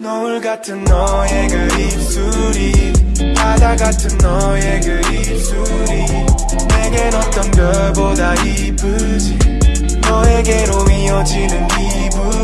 노을 같은 너의 그 입술이 바다 같은 너의 그 입술이 내겐 어떤 별보다 이쁘지. 너에게로 이어지는 기분